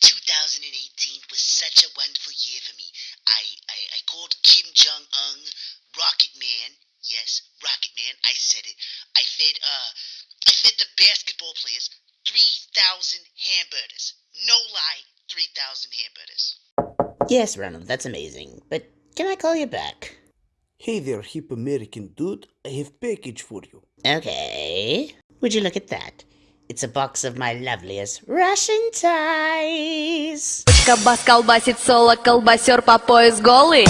2018 was such a wonderful year for me. I, I, I called Kim Jong Un Rocket Man. Yes, Rocket Man. I said it. I fed uh I fed the basketball players 3,000 hamburgers. No lie, 3,000 hamburgers. Yes, Ronald, that's amazing. But can I call you back? Hey there, hip American dude. I have package for you. Okay. Would you look at that? It's a box of my loveliest Russian ties. Кабас колбасит соло, колбасер по пояс голый.